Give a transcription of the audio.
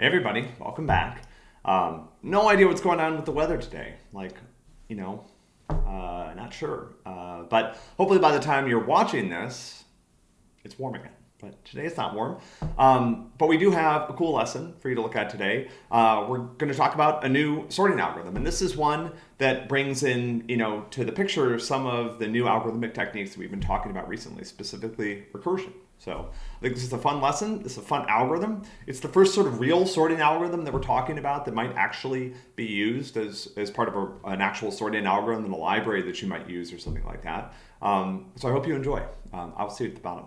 Hey everybody, welcome back. Um, no idea what's going on with the weather today. Like, you know, uh, not sure. Uh, but hopefully by the time you're watching this, it's warm again. But today it's not warm. Um, but we do have a cool lesson for you to look at today. Uh, we're going to talk about a new sorting algorithm. And this is one that brings in, you know, to the picture some of the new algorithmic techniques that we've been talking about recently, specifically recursion. So I think this is a fun lesson. This is a fun algorithm. It's the first sort of real sorting algorithm that we're talking about that might actually be used as, as part of a, an actual sorting algorithm in a library that you might use or something like that. Um, so I hope you enjoy. Um, I'll see you at the bottom.